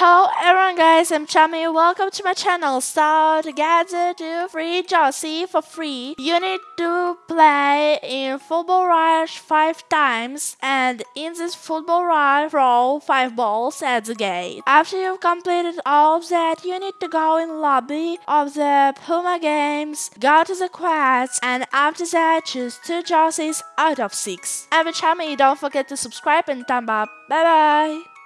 Hello everyone guys, I'm Chami. Welcome to my channel. So to do free jersey for free, you need to play in Football Rush 5 times and in this Football Rush throw 5 balls at the gate. After you've completed all of that, you need to go in lobby of the Puma games, go to the quests and after that choose 2 jerseys out of 6. I'm Chami, don't forget to subscribe and thumb up. Bye bye!